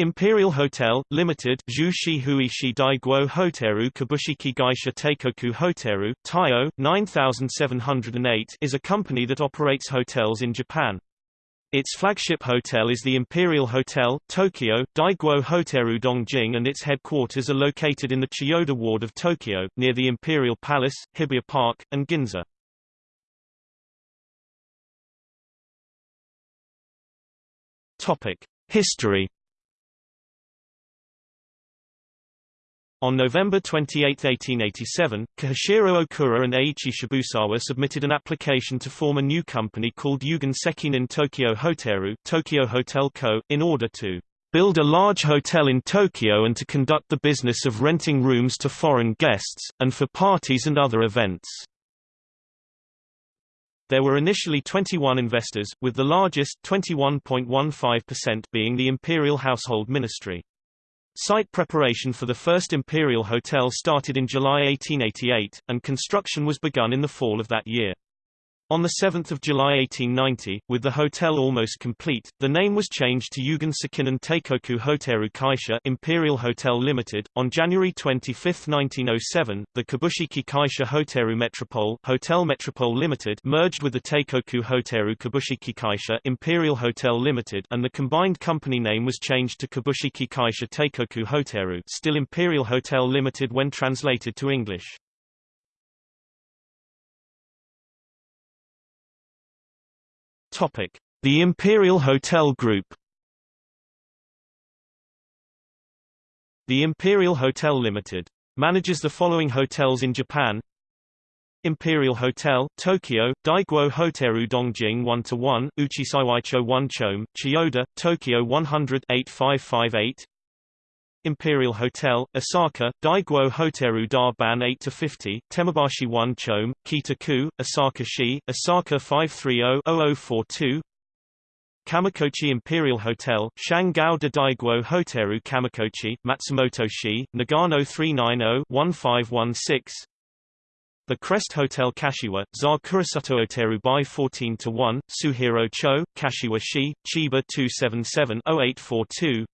Imperial Hotel, Limited Zhu Shi Hui Shi Dai Guo Hoteru Kabushiki Gaisha Teikoku Hoteru, Taiyo, 9708 is a company that operates hotels in Japan. Its flagship hotel is the Imperial Hotel, Tokyo, Daiguo Hoteru Dongjing and its headquarters are located in the Chiyoda ward of Tokyo, near the Imperial Palace, Hibiya Park, and Ginza. History On November 28, 1887, Kihachiro Okura and Eiichi Shibusawa submitted an application to form a new company called Yugen Sekinin Tokyo Hoteru Tokyo Hotel Co., in order to build a large hotel in Tokyo and to conduct the business of renting rooms to foreign guests, and for parties and other events. There were initially 21 investors, with the largest 21.15% being the Imperial Household Ministry. Site preparation for the first Imperial Hotel started in July 1888, and construction was begun in the fall of that year. On 7 July 1890, with the hotel almost complete, the name was changed to Yugen Sekinin Teikoku Hoteru Kaisha Imperial Hotel Limited. On January 25, 1907, the Kabushiki Kaisha Hoteru Metropole Hotel Metropole Limited merged with the Teikoku Hoteru Kabushiki Kaisha Imperial Hotel Limited and the combined company name was changed to Kabushiki Kaisha Teikoku Hoteru still Imperial Hotel Limited when translated to English. Topic: The Imperial Hotel Group. The Imperial Hotel Limited manages the following hotels in Japan. Imperial Hotel, Tokyo, Daiguo Hoteru Dongjing 1-1, Uchisaiwaicho 1 Chome, Chiyoda, Tokyo 100 8558. Imperial Hotel, Osaka, Daiguo Hoteru Darban 8-50, Tenmabashi 1 Chome, Kita-ku, Osaka-shi, Osaka 530-0042 Kamikochi Imperial Hotel, Shangao de Daiguo Hoteru Kamikochi, Matsumoto-shi, Nagano 390-1516 The Crest Hotel Kashiwa, Za Kurasuto Oteru by 14 to 1, Suehiro Cho, Kashiwa-shi, Chiba 277-0842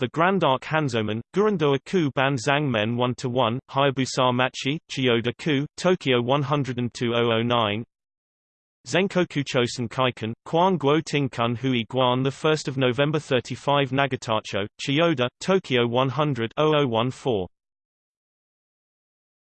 the Grand Arc Hanzomon, Gurandoa Ku Ban Zhang Men 1-1, Hayabusa Machi, Chiyoda Ku, Tokyo 102009 Zenkoku Chosen Kaiken, Quan Guo Tingkun Hui Guan 1 November 35 Nagatacho, Chiyoda, Tokyo 100 0014